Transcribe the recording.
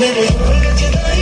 minute.